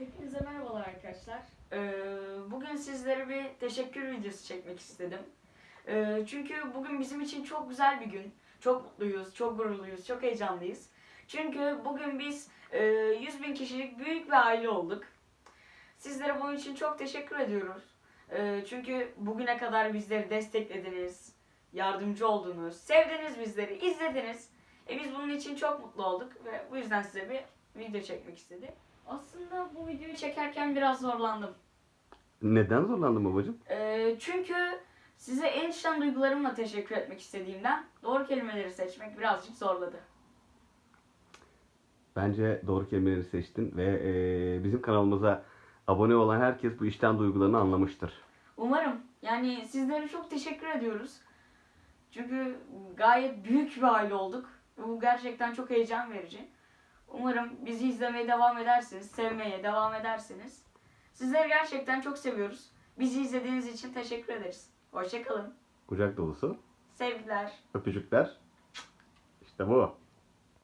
Hepinize merhabalar arkadaşlar. Ee, bugün sizlere bir teşekkür videosu çekmek istedim. Ee, çünkü bugün bizim için çok güzel bir gün. Çok mutluyuz, çok gururluyuz, çok heyecanlıyız. Çünkü bugün biz e, 100 bin kişilik büyük bir aile olduk. Sizlere bunun için çok teşekkür ediyoruz. Ee, çünkü bugüne kadar bizleri desteklediniz, yardımcı oldunuz, sevdiniz bizleri, izlediniz. E biz bunun için çok mutlu olduk ve bu yüzden size bir video çekmek istedim. Aslında bu videoyu çekerken biraz zorlandım. Neden zorlandın babacığım? Ee, çünkü size en içten duygularımla teşekkür etmek istediğimden doğru kelimeleri seçmek birazcık zorladı. Bence doğru kelimeleri seçtin ve e, bizim kanalımıza abone olan herkes bu işten duygularını anlamıştır. Umarım. Yani sizlere çok teşekkür ediyoruz. Çünkü gayet büyük bir aile olduk. Bu gerçekten çok heyecan verici. Umarım bizi izlemeye devam edersiniz, sevmeye devam edersiniz. Sizleri gerçekten çok seviyoruz. Bizi izlediğiniz için teşekkür ederiz. Hoşçakalın. Kucak dolusu Sevgiler. öpücükler. İşte bu.